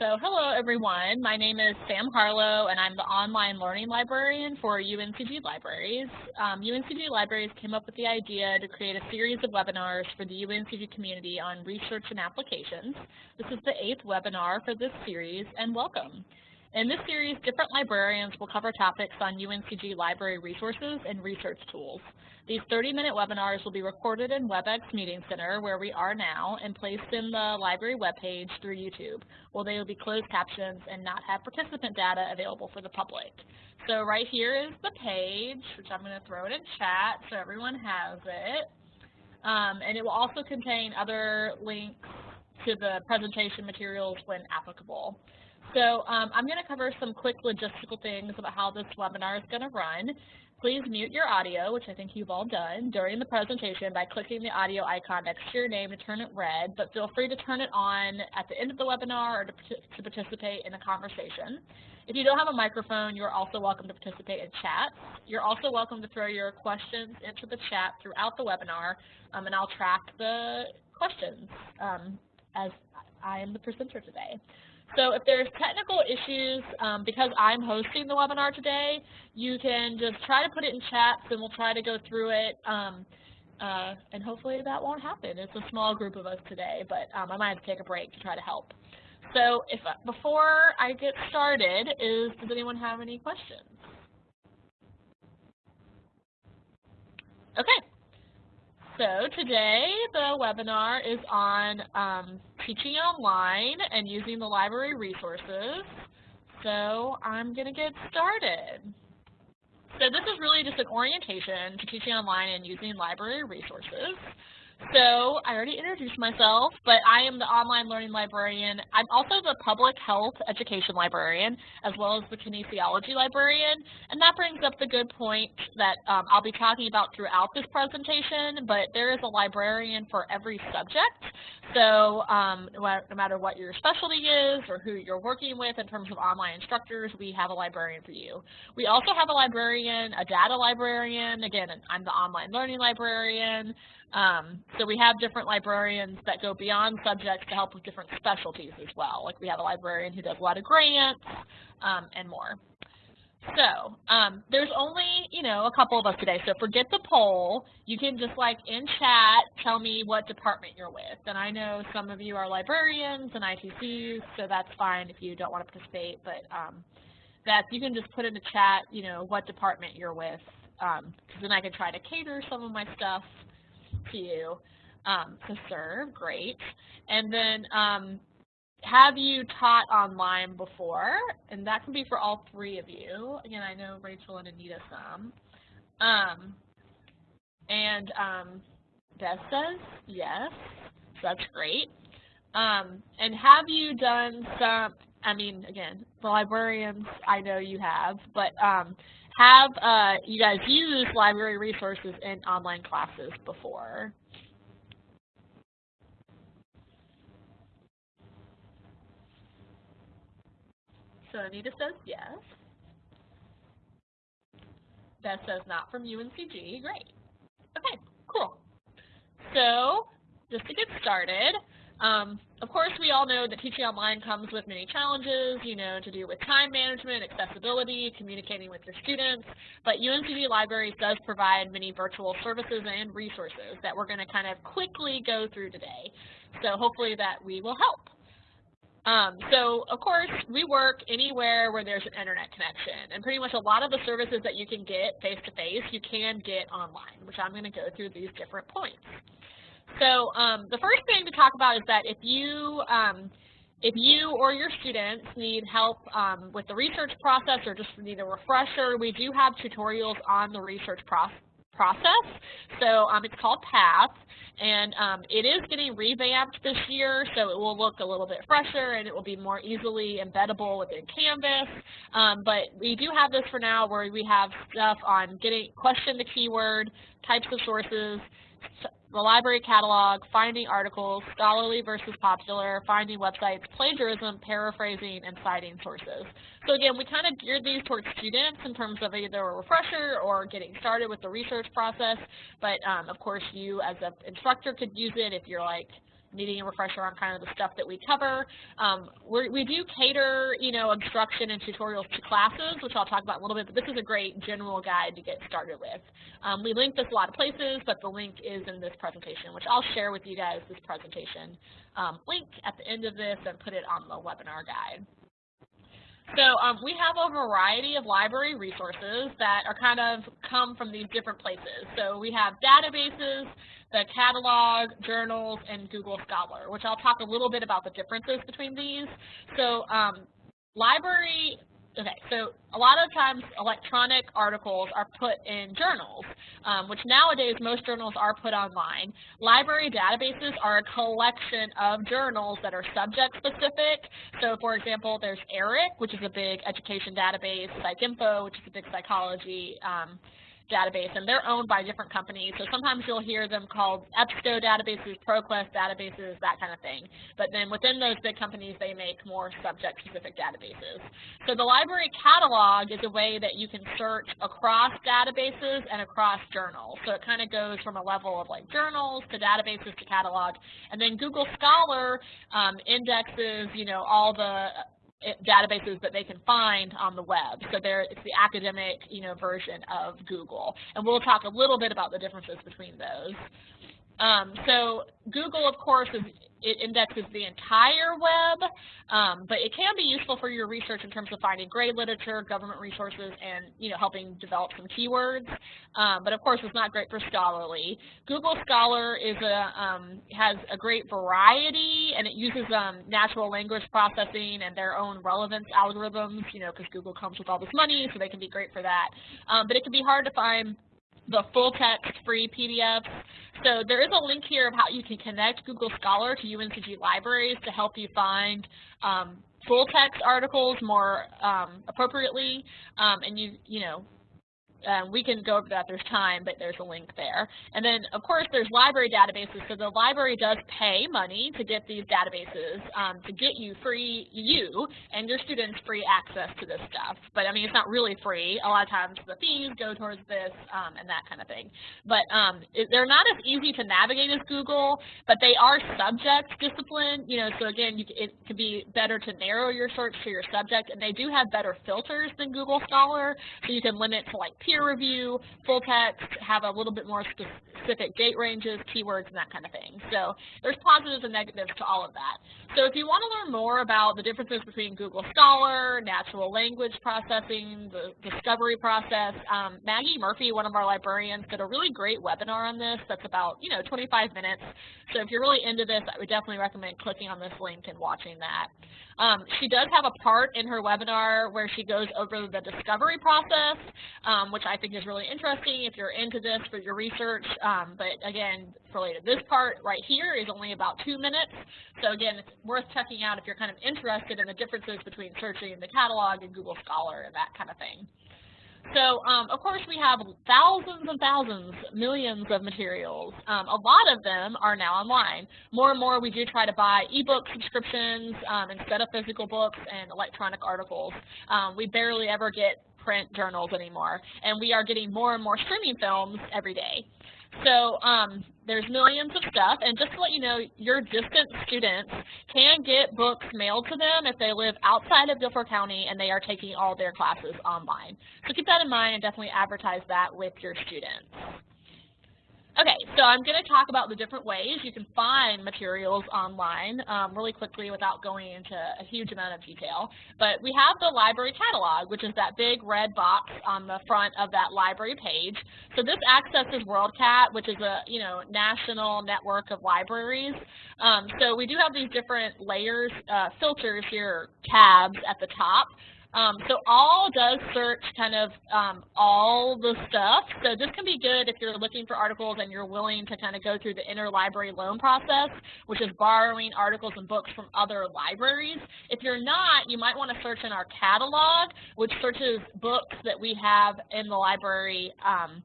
So hello everyone, my name is Sam Harlow and I'm the online learning librarian for UNCG Libraries. Um, UNCG Libraries came up with the idea to create a series of webinars for the UNCG community on research and applications. This is the eighth webinar for this series and welcome. In this series, different librarians will cover topics on UNCG library resources and research tools. These 30-minute webinars will be recorded in WebEx Meeting Center, where we are now, and placed in the library webpage through YouTube, where they will be closed captions and not have participant data available for the public. So right here is the page, which I'm going to throw it in chat so everyone has it. Um, and it will also contain other links to the presentation materials when applicable. So um, I'm going to cover some quick logistical things about how this webinar is going to run. Please mute your audio, which I think you've all done, during the presentation by clicking the audio icon next to your name to turn it red, but feel free to turn it on at the end of the webinar or to, to participate in the conversation. If you don't have a microphone, you're also welcome to participate in chat. You're also welcome to throw your questions into the chat throughout the webinar, um, and I'll track the questions um, as I am the presenter today. So if there's technical issues, um, because I'm hosting the webinar today, you can just try to put it in chats and we'll try to go through it. Um, uh, and hopefully that won't happen. It's a small group of us today, but um, I might have to take a break to try to help. So if before I get started, is does anyone have any questions? Okay. So today the webinar is on um, teaching online and using the library resources. So I'm going to get started. So this is really just an orientation to teaching online and using library resources. So I already introduced myself, but I am the online learning librarian. I'm also the public health education librarian, as well as the kinesiology librarian. And that brings up the good point that um, I'll be talking about throughout this presentation, but there is a librarian for every subject. So um, no matter what your specialty is or who you're working with in terms of online instructors, we have a librarian for you. We also have a librarian, a data librarian. Again, I'm the online learning librarian. Um, so we have different librarians that go beyond subjects to help with different specialties as well. Like we have a librarian who does a lot of grants um, and more. So um, there's only, you know, a couple of us today. So forget the poll. You can just like in chat tell me what department you're with. And I know some of you are librarians and ITCs, so that's fine if you don't want to participate. But um, that you can just put in the chat, you know, what department you're with, because um, then I can try to cater some of my stuff you um, to serve, great. And then um, have you taught online before? And that can be for all three of you. Again, I know Rachel and Anita some. Um, and um, Beth says yes, that's great. Um, and have you done some, I mean, again, the librarians, I know you have, but um, have uh, you guys used library resources in online classes before? So Anita says yes. Beth says not from UNCG. Great. Okay, cool. So just to get started, um, of course, we all know that teaching online comes with many challenges, you know, to do with time management, accessibility, communicating with your students, but UNCG Libraries does provide many virtual services and resources that we're going to kind of quickly go through today. So hopefully that we will help. Um, so, of course, we work anywhere where there's an internet connection, and pretty much a lot of the services that you can get face-to-face, -face, you can get online, which I'm going to go through these different points. So um, the first thing to talk about is that if you um, if you or your students need help um, with the research process or just need a refresher, we do have tutorials on the research process process. So um, it's called PATH, and um, it is getting revamped this year, so it will look a little bit fresher and it will be more easily embeddable within Canvas. Um, but we do have this for now where we have stuff on getting question the keyword, types of sources, the library catalog, finding articles, scholarly versus popular, finding websites, plagiarism, paraphrasing, and citing sources. So again, we kind of geared these towards students in terms of either a refresher or getting started with the research process, but um, of course you as an instructor could use it if you're like, needing a refresher on kind of the stuff that we cover. Um, we do cater, you know, instruction and tutorials to classes, which I'll talk about a little bit, but this is a great general guide to get started with. Um, we link this a lot of places, but the link is in this presentation, which I'll share with you guys this presentation um, link at the end of this and put it on the webinar guide. So um, we have a variety of library resources that are kind of come from these different places. So we have databases, the catalog, journals, and Google Scholar, which I'll talk a little bit about the differences between these. So um, library Okay, so a lot of times electronic articles are put in journals, um, which nowadays most journals are put online. Library databases are a collection of journals that are subject specific. So for example, there's ERIC, which is a big education database, PsycInfo, which is a big psychology um, database, and they're owned by different companies. So sometimes you'll hear them called EBSCO databases, ProQuest databases, that kind of thing. But then within those big companies, they make more subject-specific databases. So the library catalog is a way that you can search across databases and across journals. So it kind of goes from a level of like journals to databases to catalog. And then Google Scholar um, indexes, you know, all the databases that they can find on the web. So there, it's the academic, you know, version of Google. And we'll talk a little bit about the differences between those. Um, so Google, of course, is, it indexes the entire web, um, but it can be useful for your research in terms of finding great literature, government resources, and you know helping develop some keywords. Um, but of course, it's not great for scholarly. Google Scholar is a um, has a great variety, and it uses um, natural language processing and their own relevance algorithms. You know, because Google comes with all this money, so they can be great for that. Um, but it can be hard to find the full text free PDFs. So there is a link here of how you can connect Google Scholar to UNCG libraries to help you find um, full text articles more um, appropriately. Um, and you, you know, um, we can go over that, there's time, but there's a link there. And then, of course, there's library databases. So the library does pay money to get these databases um, to get you free, you and your students free access to this stuff. But I mean, it's not really free. A lot of times the fees go towards this um, and that kind of thing. But um, it, they're not as easy to navigate as Google, but they are subject discipline. You know, so again, you, it could be better to narrow your search to your subject, and they do have better filters than Google Scholar, so you can limit to like peer review, full text, have a little bit more specific date ranges, keywords, and that kind of thing. So there's positives and negatives to all of that. So if you want to learn more about the differences between Google Scholar, natural language processing, the discovery process, um, Maggie Murphy, one of our librarians, did a really great webinar on this that's about, you know, 25 minutes. So if you're really into this, I would definitely recommend clicking on this link and watching that. Um, she does have a part in her webinar where she goes over the discovery process, um, which I think is really interesting if you're into this for your research. Um, but again, related, this part right here is only about two minutes. So again, it's worth checking out if you're kind of interested in the differences between searching in the catalog and Google Scholar and that kind of thing. So, um, of course, we have thousands and thousands, millions of materials. Um, a lot of them are now online. More and more, we do try to buy ebook subscriptions um, instead of physical books and electronic articles. Um, we barely ever get print journals anymore, and we are getting more and more streaming films every day. So um, there's millions of stuff, and just to let you know, your distant students can get books mailed to them if they live outside of Guilford County and they are taking all their classes online. So keep that in mind and definitely advertise that with your students. Okay, so I'm going to talk about the different ways you can find materials online um, really quickly without going into a huge amount of detail. But we have the library catalog, which is that big red box on the front of that library page. So this accesses WorldCat, which is a you know national network of libraries. Um, so we do have these different layers, uh, filters here, tabs at the top. Um, so all does search kind of um, all the stuff. So this can be good if you're looking for articles and you're willing to kind of go through the interlibrary loan process, which is borrowing articles and books from other libraries. If you're not, you might want to search in our catalog, which searches books that we have in the library um,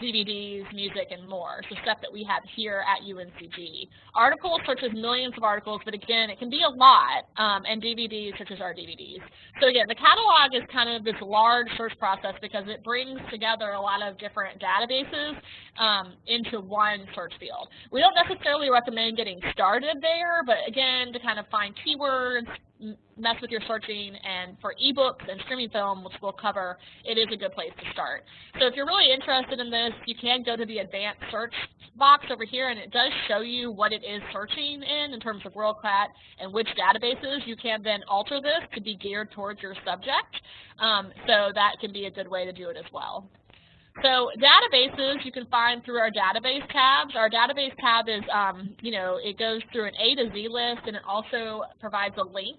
DVDs, music, and more, so stuff that we have here at UNCG. Articles searches millions of articles, but again, it can be a lot, um, and DVDs searches our DVDs. So again, the catalog is kind of this large search process because it brings together a lot of different databases um, into one search field. We don't necessarily recommend getting started there, but again, to kind of find keywords, mess with your searching, and for ebooks and streaming film, which we'll cover, it is a good place to start. So if you're really interested in this, you can go to the advanced search box over here, and it does show you what it is searching in, in terms of WorldCat and which databases. You can then alter this to be geared towards your subject, um, so that can be a good way to do it as well. So databases you can find through our database tabs. Our database tab is, um, you know, it goes through an A to Z list and it also provides a link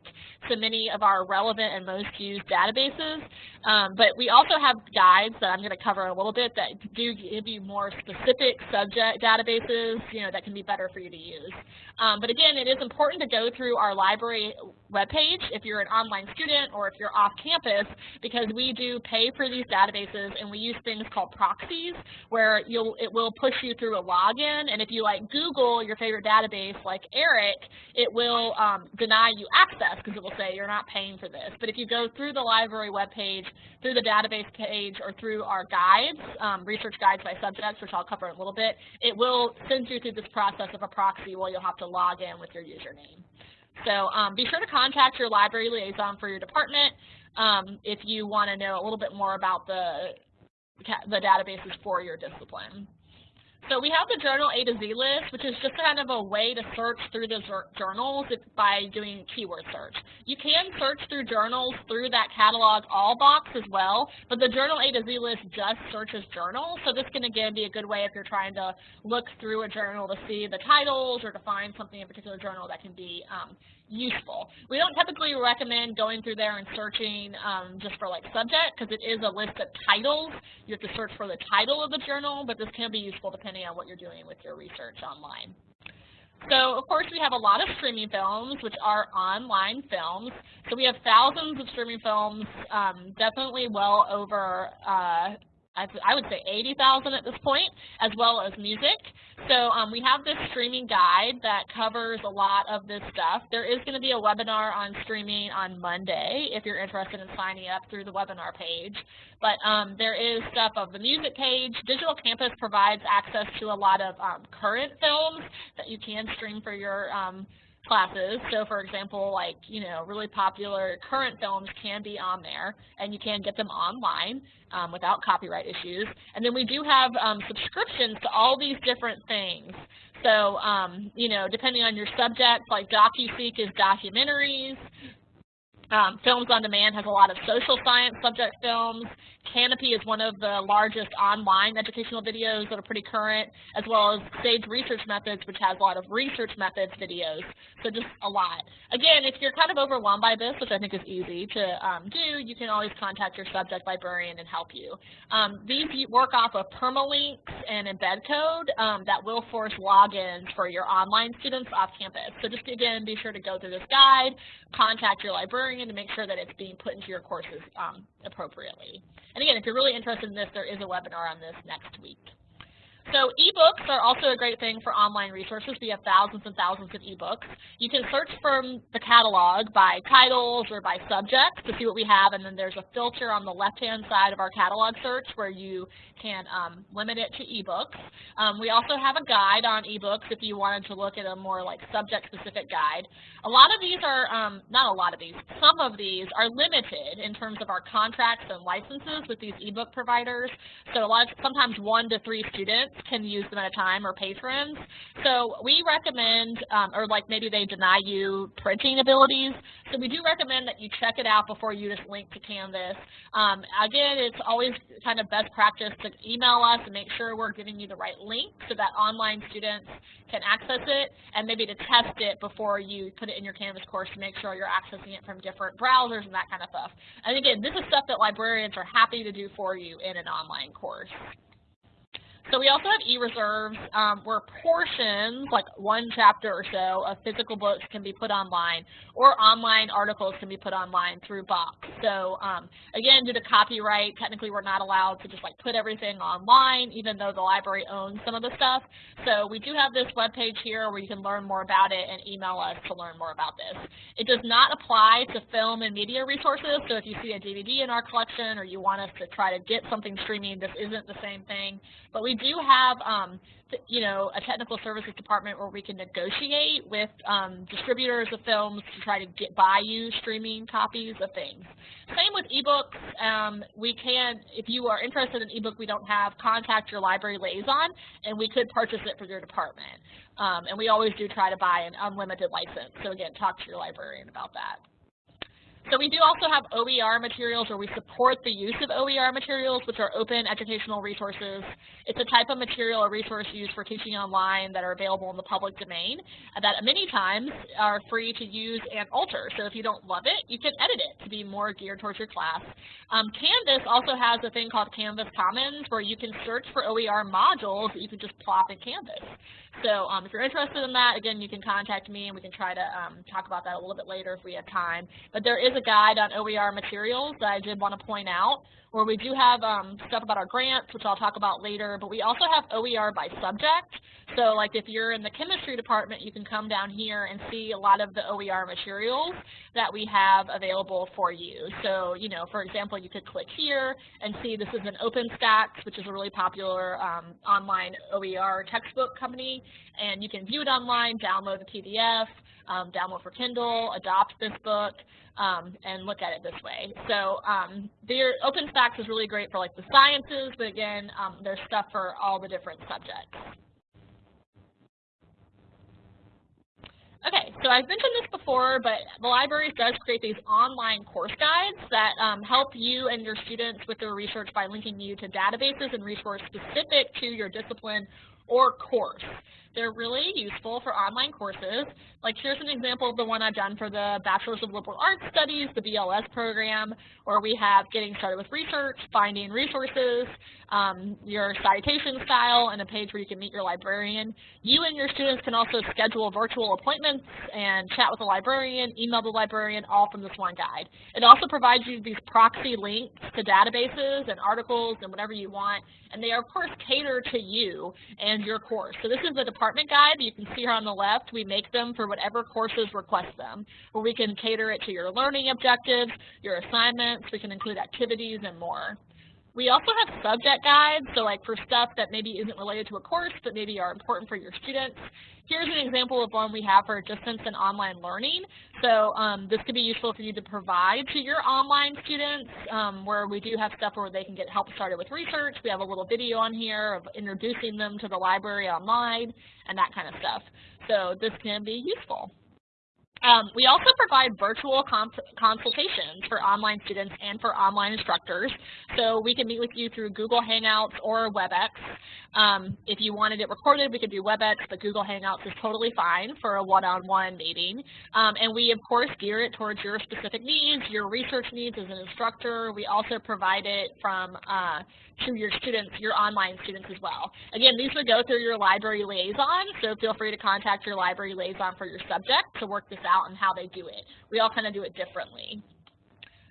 to many of our relevant and most used databases. Um, but we also have guides that I'm going to cover a little bit that do give you more specific subject databases, you know, that can be better for you to use. Um, but again, it is important to go through our library webpage if you're an online student or if you're off campus because we do pay for these databases and we use things called proxies where you'll it will push you through a login and if you like Google your favorite database like ERIC, it will um, deny you access because it will say you're not paying for this. But if you go through the library webpage, through the database page, or through our guides, um, research guides by subjects, which I'll cover in a little bit, it will send you through this process of a proxy where you'll have to log in with your username. So um, be sure to contact your library liaison for your department um, if you want to know a little bit more about the, the databases for your discipline. So we have the journal A to Z list, which is just kind of a way to search through the journals by doing keyword search. You can search through journals through that catalog all box as well, but the journal A to Z list just searches journals. So this can again be a good way if you're trying to look through a journal to see the titles or to find something in a particular journal that can be um, useful. We don't typically recommend going through there and searching um, just for like subject because it is a list of titles. You have to search for the title of the journal, but this can be useful depending on what you're doing with your research online. So, of course, we have a lot of streaming films, which are online films. So we have thousands of streaming films, um, definitely well over uh, I would say 80,000 at this point, as well as music. So um, we have this streaming guide that covers a lot of this stuff. There is going to be a webinar on streaming on Monday if you're interested in signing up through the webinar page. But um, there is stuff of the music page. Digital Campus provides access to a lot of um, current films that you can stream for your um, classes. So for example, like, you know, really popular current films can be on there and you can get them online um, without copyright issues. And then we do have um, subscriptions to all these different things. So, um, you know, depending on your subject, like DocuSeek is documentaries, um, Films on Demand has a lot of social science subject films. Kanopy is one of the largest online educational videos that are pretty current, as well as Sage Research Methods, which has a lot of research methods videos. So just a lot. Again, if you're kind of overwhelmed by this, which I think is easy to um, do, you can always contact your subject librarian and help you. Um, these work off of permalinks and embed code um, that will force logins for your online students off campus. So just again, be sure to go through this guide, contact your librarian to make sure that it's being put into your courses um, appropriately. And again, if you're really interested in this, there is a webinar on this next week. So ebooks are also a great thing for online resources. We have thousands and thousands of ebooks. You can search from the catalog by titles or by subjects to see what we have, and then there's a filter on the left-hand side of our catalog search where you can um, limit it to ebooks. Um, we also have a guide on ebooks if you wanted to look at a more like subject-specific guide. A lot of these are, um, not a lot of these, some of these are limited in terms of our contracts and licenses with these ebook providers. So a lot of, sometimes one to three students can use them at a time or patrons. So we recommend, um, or like maybe they deny you printing abilities. So we do recommend that you check it out before you just link to Canvas. Um, again, it's always kind of best practice to email us and make sure we're giving you the right link so that online students can access it and maybe to test it before you put it in your Canvas course to make sure you're accessing it from different browsers and that kind of stuff. And again, this is stuff that librarians are happy to do for you in an online course. So we also have e-reserves um, where portions, like one chapter or so of physical books can be put online, or online articles can be put online through Box. So um, again, due to copyright, technically we're not allowed to just like put everything online, even though the library owns some of the stuff. So we do have this web page here where you can learn more about it and email us to learn more about this. It does not apply to film and media resources, so if you see a DVD in our collection or you want us to try to get something streaming, this isn't the same thing. But we do have, um, you know, a technical services department where we can negotiate with um, distributors of films to try to get buy you streaming copies of things. Same with ebooks. Um, we can, if you are interested in ebook we don't have, contact your library liaison, and we could purchase it for your department. Um, and we always do try to buy an unlimited license. So again, talk to your librarian about that. So we do also have OER materials where we support the use of OER materials, which are open educational resources. It's a type of material or resource used for teaching online that are available in the public domain that many times are free to use and alter. So if you don't love it, you can edit it to be more geared towards your class. Um, Canvas also has a thing called Canvas Commons where you can search for OER modules that you can just plop in Canvas. So um, if you're interested in that, again, you can contact me and we can try to um, talk about that a little bit later if we have time. But there is a guide on OER materials that I did want to point out where we do have um, stuff about our grants, which I'll talk about later, but we also have OER by subject. So like if you're in the chemistry department, you can come down here and see a lot of the OER materials that we have available for you. So, you know, for example, you could click here and see this is an OpenStax, which is a really popular um, online OER textbook company, and you can view it online, download the PDF, um, download for Kindle, adopt this book, um, and look at it this way. So um, their OpenStax is really great for like the sciences, but again, um, there's stuff for all the different subjects. Okay, so I've mentioned this before, but the library does create these online course guides that um, help you and your students with their research by linking you to databases and resources specific to your discipline or course. They're really useful for online courses. Like here's an example of the one I've done for the Bachelor's of Liberal Arts Studies, the BLS program, where we have getting started with research, finding resources, um, your citation style, and a page where you can meet your librarian. You and your students can also schedule virtual appointments and chat with the librarian, email the librarian, all from this one guide. It also provides you these proxy links to databases and articles and whatever you want, and they are, of course, catered to you and your course. So this is the department guide. You can see here on the left, we make them for whatever courses request them, where we can cater it to your learning objectives, your assignments, we can include activities and more. We also have subject guides, so like for stuff that maybe isn't related to a course, but maybe are important for your students. Here's an example of one we have for distance and online learning. So um, this could be useful for you to provide to your online students, um, where we do have stuff where they can get help started with research. We have a little video on here of introducing them to the library online and that kind of stuff. So this can be useful. Um, we also provide virtual consultations for online students and for online instructors. So we can meet with you through Google Hangouts or WebEx. Um, if you wanted it recorded, we could do WebEx, but Google Hangouts is totally fine for a one-on-one -on -one meeting. Um, and we, of course, gear it towards your specific needs, your research needs as an instructor. We also provide it from uh, to your students, your online students as well. Again, these would go through your library liaison, so feel free to contact your library liaison for your subject to work this out and how they do it. We all kind of do it differently.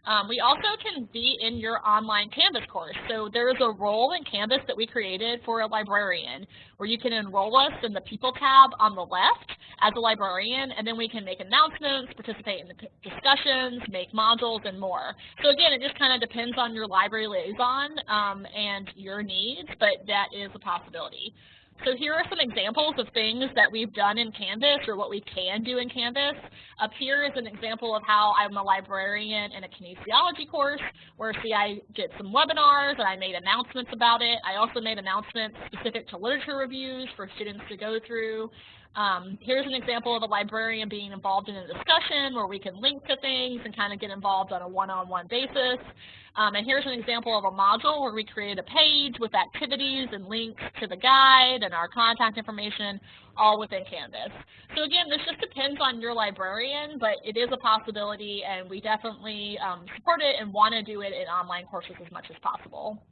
Um, we also can be in your online Canvas course. So there is a role in Canvas that we created for a librarian where you can enroll us in the People tab on the left as a librarian, and then we can make announcements, participate in the discussions, make modules, and more. So again, it just kind of depends on your library liaison um, and your needs, but that is a possibility. So here are some examples of things that we've done in Canvas or what we can do in Canvas. Up here is an example of how I'm a librarian in a kinesiology course where see I did some webinars and I made announcements about it. I also made announcements specific to literature reviews for students to go through. Um, here's an example of a librarian being involved in a discussion where we can link to things and kind of get involved on a one-on-one -on -one basis. Um, and here's an example of a module where we created a page with activities and links to the guide and our contact information all within Canvas. So again, this just depends on your librarian, but it is a possibility and we definitely um, support it and want to do it in online courses as much as possible.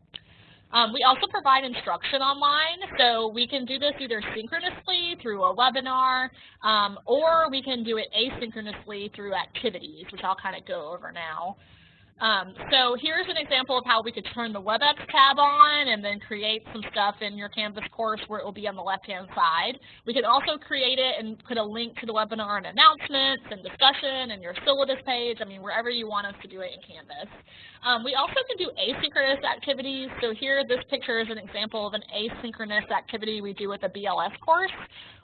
Um, we also provide instruction online, so we can do this either synchronously through a webinar, um, or we can do it asynchronously through activities, which I'll kind of go over now. Um, so here's an example of how we could turn the WebEx tab on and then create some stuff in your Canvas course where it will be on the left-hand side. We could also create it and put a link to the webinar and announcements and discussion and your syllabus page, I mean, wherever you want us to do it in Canvas. Um, we also can do asynchronous activities. So here, this picture is an example of an asynchronous activity we do with a BLS course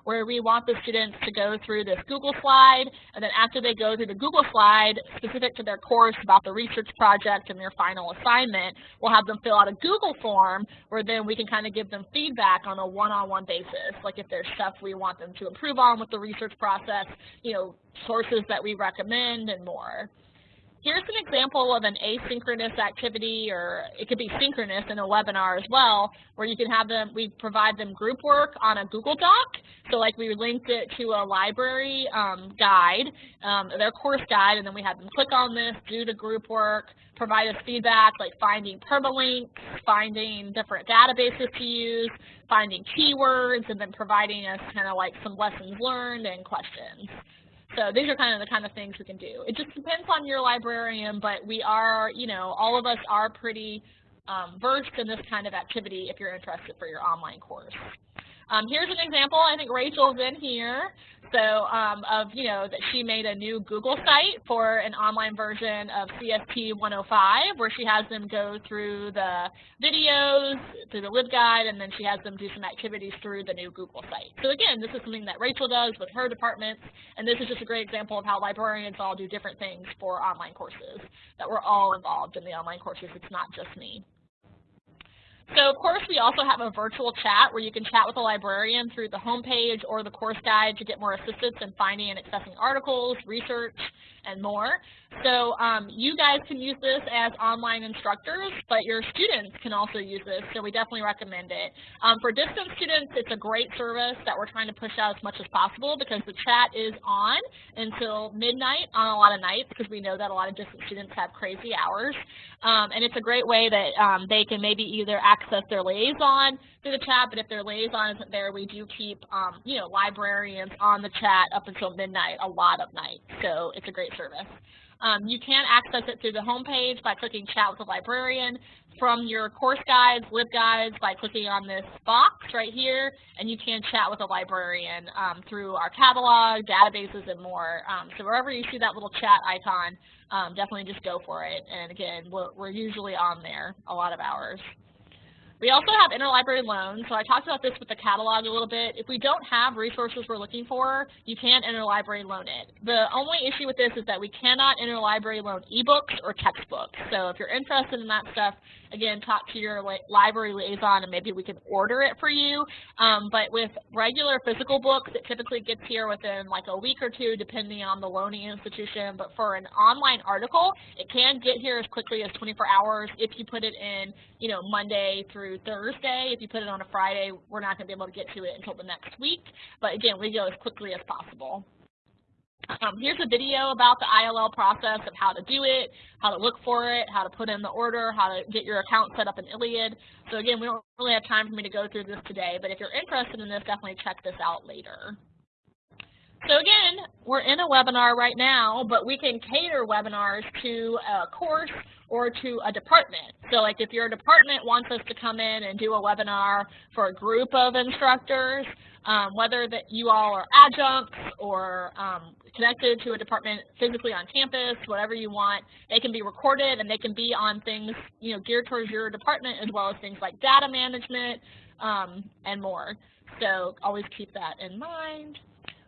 where we want the students to go through this Google slide, and then after they go through the Google slide, specific to their course about the research project and their final assignment, we'll have them fill out a Google form where then we can kind of give them feedback on a one-on-one -on -one basis, like if there's stuff we want them to improve on with the research process, you know, sources that we recommend and more. Here's an example of an asynchronous activity, or it could be synchronous in a webinar as well, where you can have them, we provide them group work on a Google Doc. So like we linked it to a library um, guide, um, their course guide, and then we have them click on this, do the group work, provide us feedback like finding permalinks, finding different databases to use, finding keywords, and then providing us kind of like some lessons learned and questions. So these are kind of the kind of things we can do. It just depends on your librarian, but we are, you know, all of us are pretty um, versed in this kind of activity if you're interested for your online course. Um, here's an example. I think Rachel's in here. So um, of, you know, that she made a new Google site for an online version of CST 105 where she has them go through the videos, through the LibGuide, and then she has them do some activities through the new Google site. So again, this is something that Rachel does with her departments, and this is just a great example of how librarians all do different things for online courses, that we're all involved in the online courses. It's not just me. So of course we also have a virtual chat where you can chat with a librarian through the homepage or the course guide to get more assistance in finding and accessing articles, research, and more. So um, you guys can use this as online instructors, but your students can also use this, so we definitely recommend it. Um, for distance students, it's a great service that we're trying to push out as much as possible because the chat is on until midnight on a lot of nights because we know that a lot of distance students have crazy hours. Um, and it's a great way that um, they can maybe either access their liaison through the chat, but if their liaison isn't there, we do keep, um, you know, librarians on the chat up until midnight a lot of nights. So it's a great service. Um, you can access it through the homepage by clicking Chat with a Librarian from your course guides, LibGuides by clicking on this box right here, and you can chat with a librarian um, through our catalog, databases, and more. Um, so wherever you see that little chat icon, um, definitely just go for it. And again, we're, we're usually on there a lot of hours. We also have interlibrary loans, so I talked about this with the catalog a little bit. If we don't have resources we're looking for, you can interlibrary loan it. The only issue with this is that we cannot interlibrary loan ebooks or textbooks. So if you're interested in that stuff, again, talk to your library liaison and maybe we can order it for you. Um, but with regular physical books, it typically gets here within like a week or two, depending on the loaning institution. But for an online article, it can get here as quickly as 24 hours if you put it in, you know, Monday through through Thursday. If you put it on a Friday, we're not going to be able to get to it until the next week. But again, we go as quickly as possible. Um, here's a video about the ILL process of how to do it, how to look for it, how to put in the order, how to get your account set up in ILLiad. So again, we don't really have time for me to go through this today, but if you're interested in this, definitely check this out later. So again, we're in a webinar right now, but we can cater webinars to a course or to a department. So like if your department wants us to come in and do a webinar for a group of instructors, um, whether that you all are adjuncts or um, connected to a department physically on campus, whatever you want, they can be recorded and they can be on things you know geared towards your department as well as things like data management um, and more. So always keep that in mind.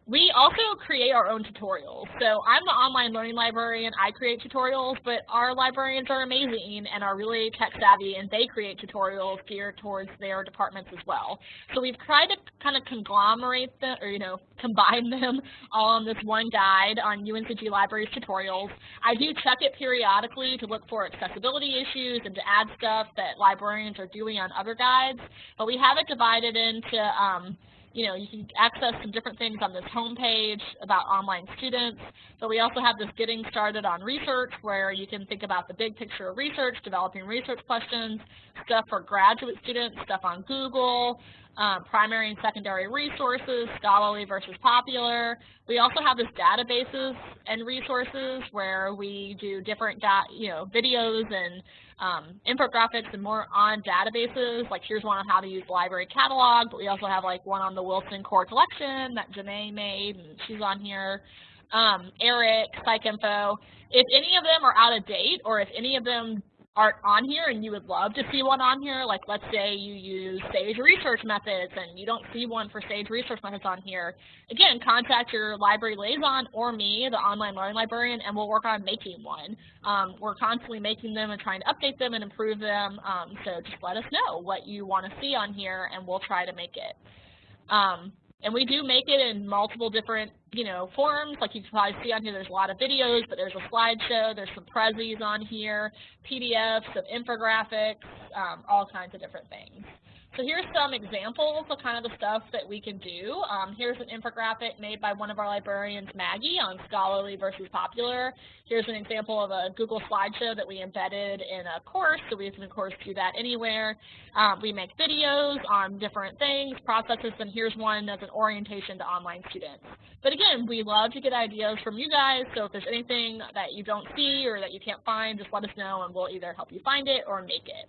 We also create our own tutorials. So I'm the online learning librarian. I create tutorials, but our librarians are amazing and are really tech savvy, and they create tutorials geared towards their departments as well. So we've tried to kind of conglomerate them, or you know, combine them all on this one guide on UNCG Libraries tutorials. I do check it periodically to look for accessibility issues and to add stuff that librarians are doing on other guides, but we have it divided into um, you know, you can access some different things on this homepage about online students, but we also have this getting started on research where you can think about the big picture of research, developing research questions, stuff for graduate students, stuff on Google, um, primary and secondary resources, scholarly versus popular. We also have this databases and resources where we do different, you know, videos and um, infographics and more on databases. Like here's one on how to use library catalog, but we also have like one on the Wilson Core Collection that Janae made, and she's on here. Um, ERIC, PsycInfo. If any of them are out of date, or if any of them aren't on here and you would love to see one on here, like let's say you use SAGE research methods and you don't see one for SAGE research methods on here, again, contact your library liaison or me, the online learning librarian, and we'll work on making one. Um, we're constantly making them and trying to update them and improve them, um, so just let us know what you want to see on here and we'll try to make it. Um, and we do make it in multiple different, you know, forms. Like you can probably see on here, there's a lot of videos, but there's a slideshow, there's some prezis on here, PDFs, some infographics, um, all kinds of different things. So here's some examples of kind of the stuff that we can do. Um, here's an infographic made by one of our librarians, Maggie, on scholarly versus popular. Here's an example of a Google slideshow that we embedded in a course, so we can of course do that anywhere. Um, we make videos on different things, processes, and here's one as an orientation to online students. But again, we love to get ideas from you guys, so if there's anything that you don't see or that you can't find, just let us know and we'll either help you find it or make it.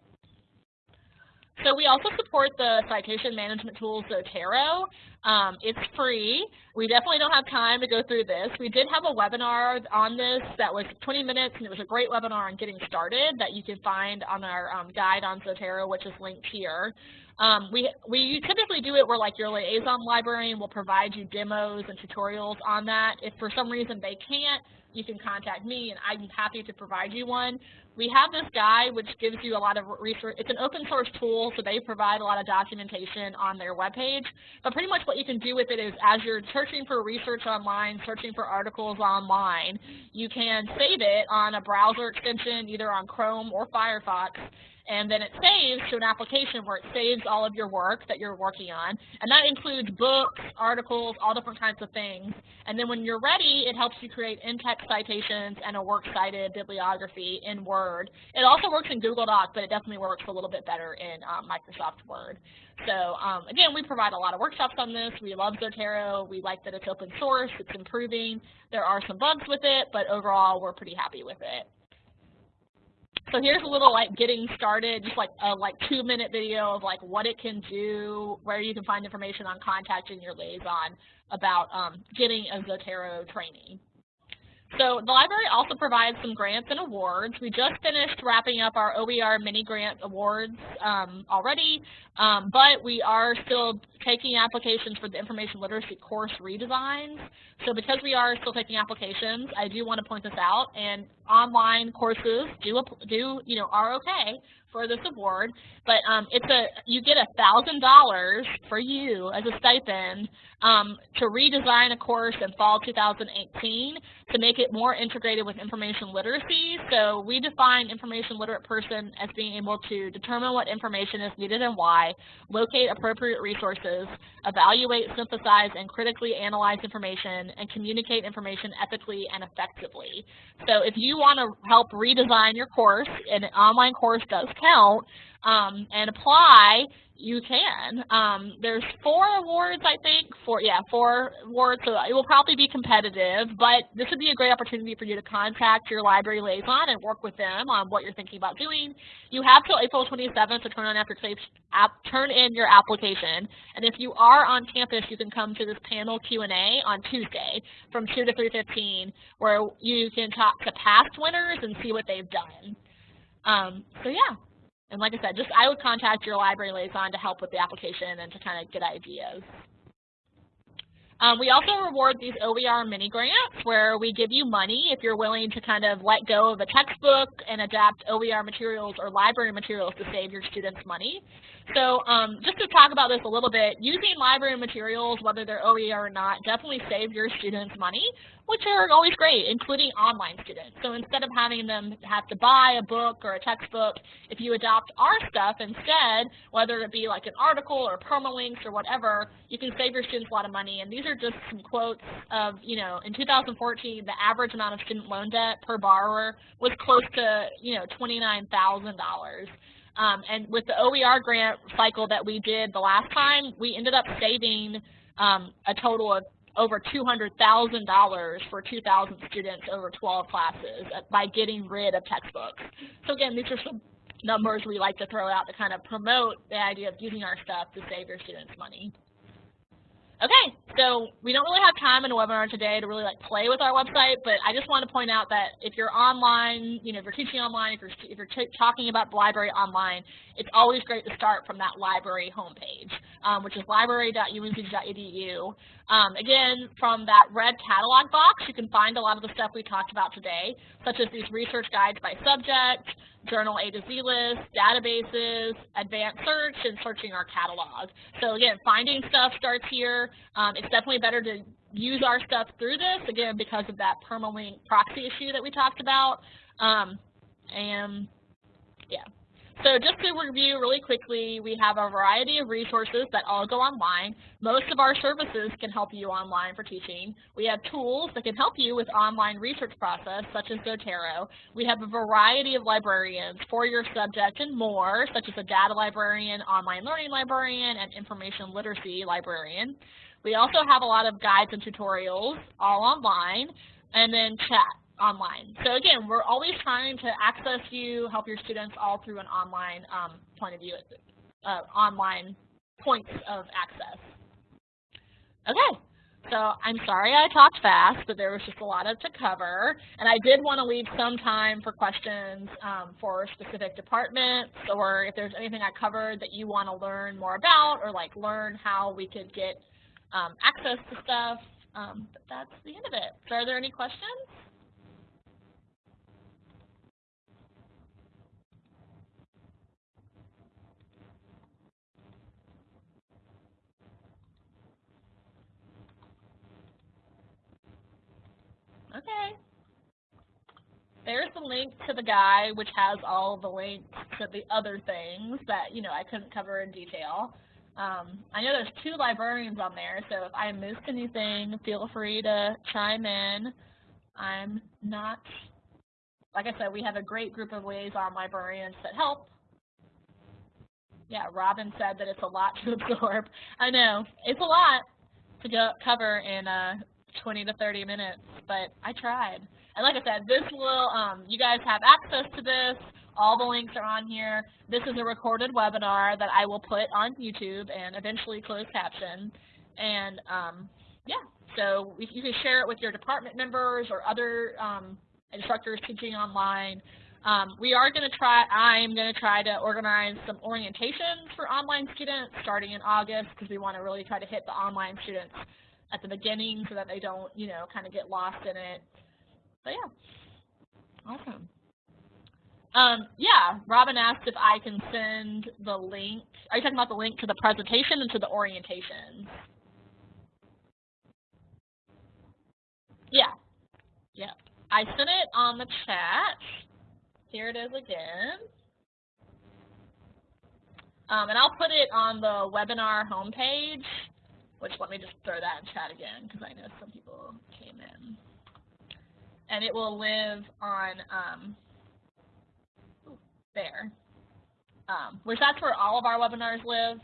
So we also support the citation management tool Zotero. Um, it's free. We definitely don't have time to go through this. We did have a webinar on this that was 20 minutes, and it was a great webinar on getting started that you can find on our um, guide on Zotero, which is linked here. Um, we, we typically do it where like your liaison librarian will provide you demos and tutorials on that. If for some reason they can't, you can contact me and I'm happy to provide you one. We have this guide which gives you a lot of research. It's an open source tool, so they provide a lot of documentation on their webpage. But pretty much what you can do with it is as you're searching for research online, searching for articles online, you can save it on a browser extension, either on Chrome or Firefox, and then it saves to an application where it saves all of your work that you're working on. And that includes books, articles, all different kinds of things. And then when you're ready, it helps you create in-text citations and a works cited bibliography in Word. It also works in Google Docs, but it definitely works a little bit better in um, Microsoft Word. So um, again, we provide a lot of workshops on this. We love Zotero. We like that it's open source. It's improving. There are some bugs with it, but overall, we're pretty happy with it. So here's a little like getting started, just like a like two minute video of like what it can do, where you can find information on contacting your liaison about um, getting a Zotero training. So the library also provides some grants and awards. We just finished wrapping up our OER mini grant awards um, already, um, but we are still taking applications for the information literacy course redesigns. So because we are still taking applications, I do want to point this out, and online courses do, do you know, are okay for this award, but um, it's a you get a thousand dollars for you as a stipend um, to redesign a course in fall 2018 to make it more integrated with information literacy. So we define information literate person as being able to determine what information is needed and why, locate appropriate resources, evaluate, synthesize, and critically analyze information, and communicate information ethically and effectively. So if you want to help redesign your course, an online course does count, um, and apply, you can. Um, there's four awards, I think. Four, yeah, four awards. So it will probably be competitive, but this would be a great opportunity for you to contact your library liaison and work with them on what you're thinking about doing. You have till April 27th to turn on after app, turn in your application. And if you are on campus, you can come to this panel Q&A on Tuesday from 2 to 3:15, where you can talk to past winners and see what they've done. Um, so yeah. And like I said, just I would contact your library liaison to help with the application and to kind of get ideas. Um, we also reward these OER mini grants where we give you money if you're willing to kind of let go of a textbook and adapt OER materials or library materials to save your students money. So um, just to talk about this a little bit, using library materials, whether they're OER or not, definitely save your students money, which are always great, including online students. So instead of having them have to buy a book or a textbook, if you adopt our stuff instead, whether it be like an article or permalinks or whatever, you can save your students a lot of money. And these are just some quotes of, you know, in 2014, the average amount of student loan debt per borrower was close to, you know, $29,000. Um, and with the OER grant cycle that we did the last time, we ended up saving um, a total of over $200,000 for 2,000 students over 12 classes by getting rid of textbooks. So again, these are some numbers we like to throw out to kind of promote the idea of using our stuff to save your students money. Okay, so we don't really have time in a webinar today to really like play with our website, but I just want to point out that if you're online, you know, if you're teaching online, if you're, if you're talking about the library online, it's always great to start from that library homepage, um, which is library.uncg.edu. Um, again, from that red catalog box, you can find a lot of the stuff we talked about today, such as these research guides by subject, journal A to Z list, databases, advanced search, and searching our catalog. So again, finding stuff starts here. Um, it's definitely better to use our stuff through this, again, because of that permalink proxy issue that we talked about. Um, and yeah. So just to review really quickly, we have a variety of resources that all go online. Most of our services can help you online for teaching. We have tools that can help you with online research process, such as Zotero. We have a variety of librarians for your subject and more, such as a data librarian, online learning librarian, and information literacy librarian. We also have a lot of guides and tutorials all online, and then chat online. So again, we're always trying to access you, help your students all through an online um, point of view, uh, online points of access. Okay, so I'm sorry I talked fast, but there was just a lot of to cover. And I did want to leave some time for questions um, for specific departments or if there's anything I covered that you want to learn more about or like learn how we could get um, access to stuff. Um, but that's the end of it. So are there any questions? Okay. There's the link to the guide, which has all the links to the other things that, you know, I couldn't cover in detail. Um, I know there's two librarians on there, so if I missed anything, feel free to chime in. I'm not, like I said, we have a great group of liaison librarians that help. Yeah, Robin said that it's a lot to absorb. I know, it's a lot to go cover in uh, 20 to 30 minutes, but I tried. And like I said, this will, um, you guys have access to this. All the links are on here. This is a recorded webinar that I will put on YouTube and eventually closed caption. And um, yeah, so you can share it with your department members or other um, instructors teaching online. Um, we are going to try, I'm going to try to organize some orientations for online students starting in August because we want to really try to hit the online students at the beginning so that they don't, you know, kind of get lost in it. But yeah, awesome. Um, yeah, Robin asked if I can send the link. Are you talking about the link to the presentation and to the orientation? Yeah, yeah. I sent it on the chat. Here it is again. Um, and I'll put it on the webinar homepage which let me just throw that in chat again because I know some people came in. And it will live on um, there, um, which that's where all of our webinars live.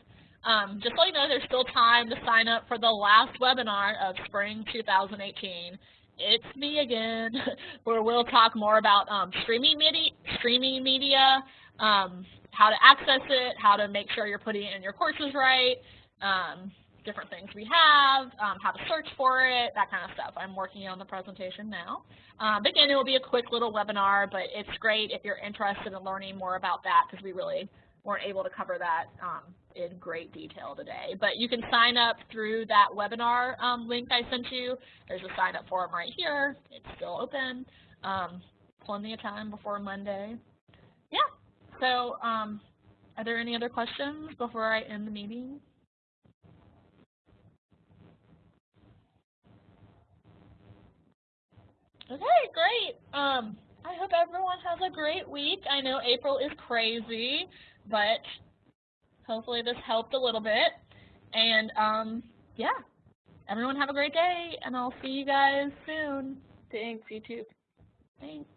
Um, just so you know, there's still time to sign up for the last webinar of spring 2018. It's me again, where we'll talk more about um, streaming media, streaming media um, how to access it, how to make sure you're putting it in your courses right, um, different things we have, um, how to search for it, that kind of stuff. I'm working on the presentation now. Um, again, it will be a quick little webinar, but it's great if you're interested in learning more about that because we really weren't able to cover that um, in great detail today. But you can sign up through that webinar um, link I sent you. There's a sign up form right here. It's still open. Um, plenty of time before Monday. Yeah, so um, are there any other questions before I end the meeting? Okay, great. Um, I hope everyone has a great week. I know April is crazy, but hopefully this helped a little bit. And um, yeah, everyone have a great day, and I'll see you guys soon. Thanks, you too. Thanks.